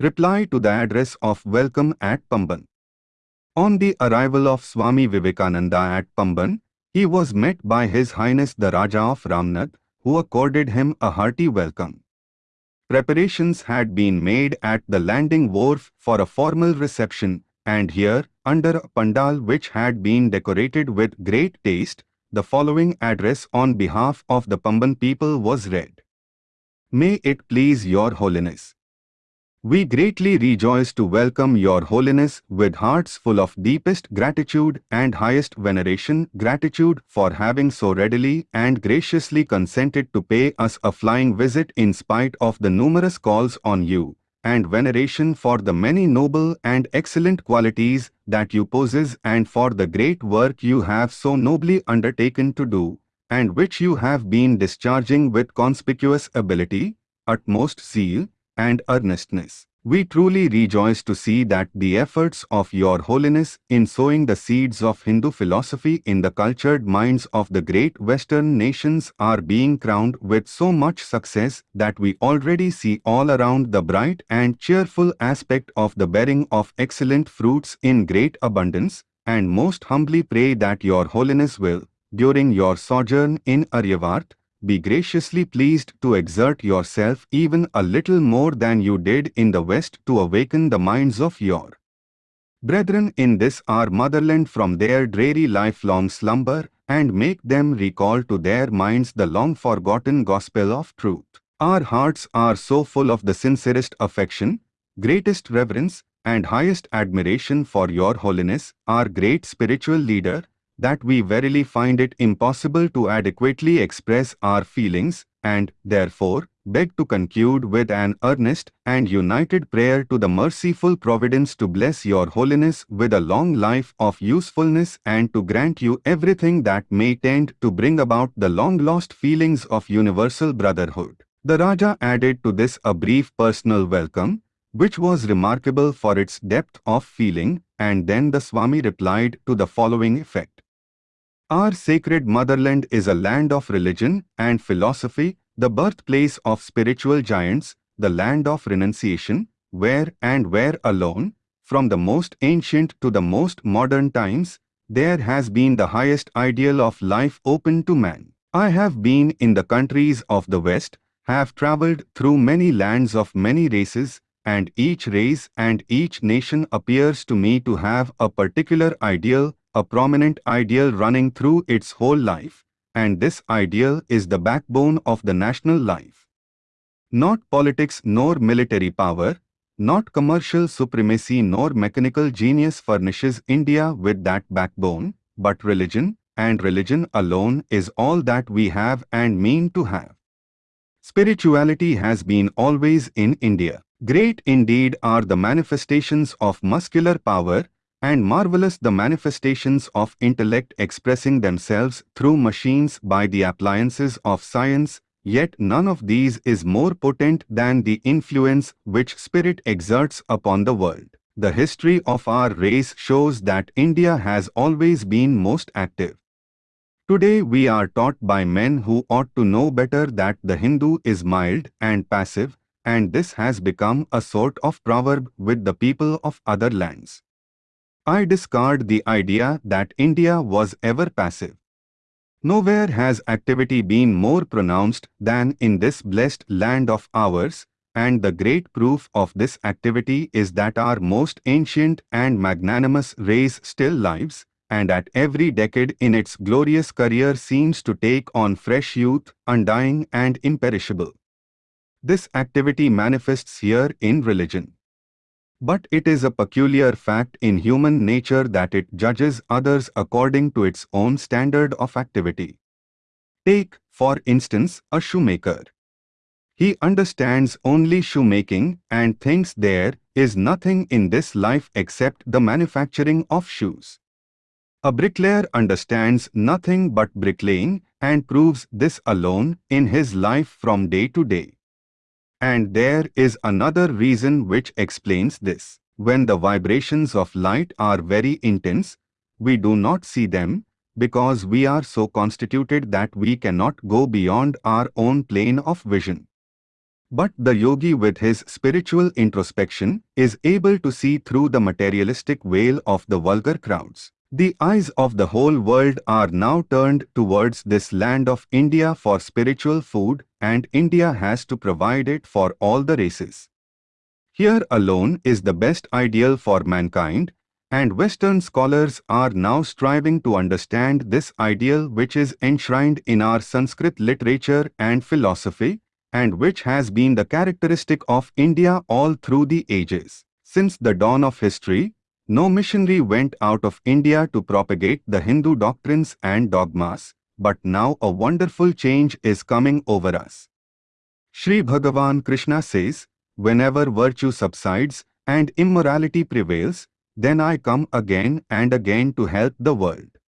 Reply to the address of welcome at Pamban. On the arrival of Swami Vivekananda at Pamban, he was met by His Highness the Raja of Ramnad, who accorded him a hearty welcome. Preparations had been made at the landing wharf for a formal reception, and here, under a pandal which had been decorated with great taste, the following address on behalf of the Pamban people was read. May it please your holiness. We greatly rejoice to welcome Your Holiness with hearts full of deepest gratitude and highest veneration gratitude for having so readily and graciously consented to pay us a flying visit in spite of the numerous calls on you, and veneration for the many noble and excellent qualities that you possess and for the great work you have so nobly undertaken to do, and which you have been discharging with conspicuous ability, utmost zeal, and earnestness. We truly rejoice to see that the efforts of Your Holiness in sowing the seeds of Hindu philosophy in the cultured minds of the great Western nations are being crowned with so much success that we already see all around the bright and cheerful aspect of the bearing of excellent fruits in great abundance, and most humbly pray that Your Holiness will, during your sojourn in Aryavart, be graciously pleased to exert yourself even a little more than you did in the West to awaken the minds of your brethren in this our motherland from their dreary lifelong slumber and make them recall to their minds the long-forgotten gospel of truth. Our hearts are so full of the sincerest affection, greatest reverence, and highest admiration for your holiness, our great spiritual leader, that we verily find it impossible to adequately express our feelings and, therefore, beg to conclude with an earnest and united prayer to the merciful Providence to bless your holiness with a long life of usefulness and to grant you everything that may tend to bring about the long-lost feelings of universal brotherhood. The Raja added to this a brief personal welcome, which was remarkable for its depth of feeling, and then the Swami replied to the following effect. Our sacred motherland is a land of religion and philosophy, the birthplace of spiritual giants, the land of renunciation, where and where alone, from the most ancient to the most modern times, there has been the highest ideal of life open to man. I have been in the countries of the West, have travelled through many lands of many races, and each race and each nation appears to me to have a particular ideal a prominent ideal running through its whole life, and this ideal is the backbone of the national life. Not politics nor military power, not commercial supremacy nor mechanical genius furnishes India with that backbone, but religion, and religion alone is all that we have and mean to have. Spirituality has been always in India. Great indeed are the manifestations of muscular power, and marvelous the manifestations of intellect expressing themselves through machines by the appliances of science, yet none of these is more potent than the influence which spirit exerts upon the world. The history of our race shows that India has always been most active. Today we are taught by men who ought to know better that the Hindu is mild and passive, and this has become a sort of proverb with the people of other lands. I discard the idea that India was ever passive. Nowhere has activity been more pronounced than in this blessed land of ours, and the great proof of this activity is that our most ancient and magnanimous race still lives, and at every decade in its glorious career seems to take on fresh youth, undying and imperishable. This activity manifests here in religion. But it is a peculiar fact in human nature that it judges others according to its own standard of activity. Take, for instance, a shoemaker. He understands only shoemaking and thinks there is nothing in this life except the manufacturing of shoes. A bricklayer understands nothing but bricklaying and proves this alone in his life from day to day. And there is another reason which explains this. When the vibrations of light are very intense, we do not see them, because we are so constituted that we cannot go beyond our own plane of vision. But the yogi with his spiritual introspection is able to see through the materialistic veil of the vulgar crowds. The eyes of the whole world are now turned towards this land of India for spiritual food and India has to provide it for all the races. Here alone is the best ideal for mankind and Western scholars are now striving to understand this ideal which is enshrined in our Sanskrit literature and philosophy and which has been the characteristic of India all through the ages. Since the dawn of history, no missionary went out of India to propagate the Hindu doctrines and dogmas, but now a wonderful change is coming over us. Sri Bhagavan Krishna says, Whenever virtue subsides and immorality prevails, then I come again and again to help the world.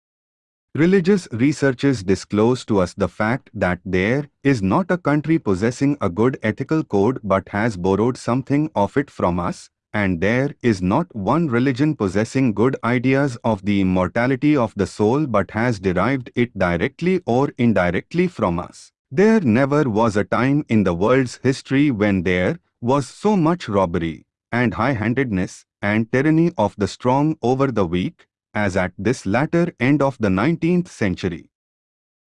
Religious researches disclose to us the fact that there is not a country possessing a good ethical code but has borrowed something of it from us, and there is not one religion possessing good ideas of the immortality of the soul but has derived it directly or indirectly from us. There never was a time in the world's history when there was so much robbery and high-handedness and tyranny of the strong over the weak as at this latter end of the 19th century.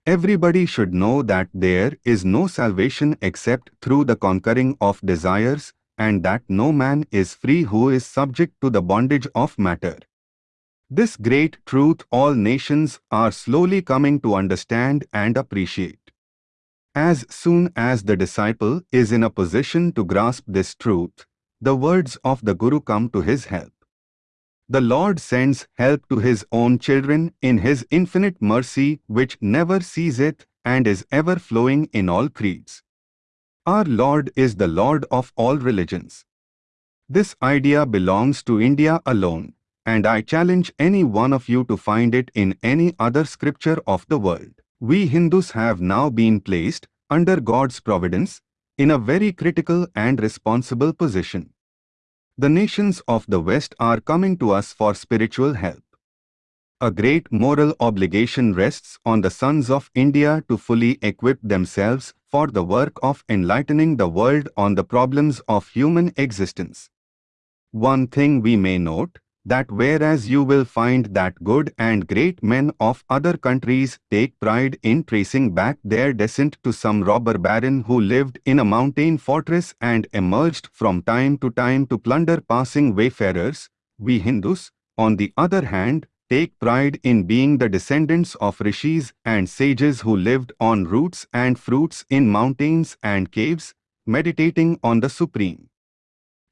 Everybody should know that there is no salvation except through the conquering of desires and that no man is free who is subject to the bondage of matter. This great truth all nations are slowly coming to understand and appreciate. As soon as the disciple is in a position to grasp this truth, the words of the Guru come to his help. The Lord sends help to his own children in his infinite mercy which never ceaseth and is ever flowing in all creeds. Our Lord is the Lord of all religions. This idea belongs to India alone, and I challenge any one of you to find it in any other scripture of the world. We Hindus have now been placed, under God's providence, in a very critical and responsible position. The nations of the West are coming to us for spiritual help. A great moral obligation rests on the sons of India to fully equip themselves for the work of enlightening the world on the problems of human existence. One thing we may note, that whereas you will find that good and great men of other countries take pride in tracing back their descent to some robber baron who lived in a mountain fortress and emerged from time to time to plunder passing wayfarers, we Hindus, on the other hand, take pride in being the descendants of rishis and sages who lived on roots and fruits in mountains and caves, meditating on the Supreme.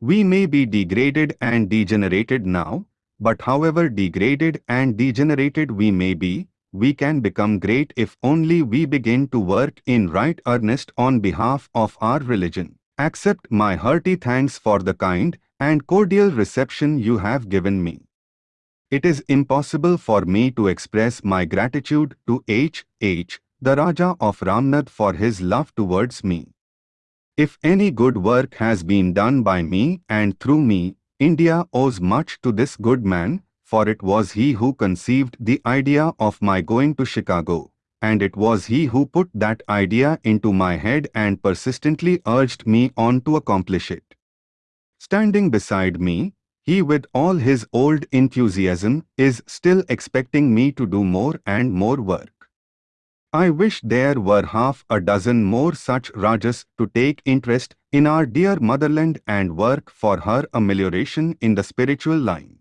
We may be degraded and degenerated now, but however degraded and degenerated we may be, we can become great if only we begin to work in right earnest on behalf of our religion. Accept my hearty thanks for the kind and cordial reception you have given me. It is impossible for me to express my gratitude to H. H., the Raja of Ramnad for his love towards me. If any good work has been done by me and through me, India owes much to this good man, for it was he who conceived the idea of my going to Chicago, and it was he who put that idea into my head and persistently urged me on to accomplish it. Standing beside me, he with all his old enthusiasm is still expecting me to do more and more work. I wish there were half a dozen more such Rajas to take interest in our dear motherland and work for her amelioration in the spiritual line.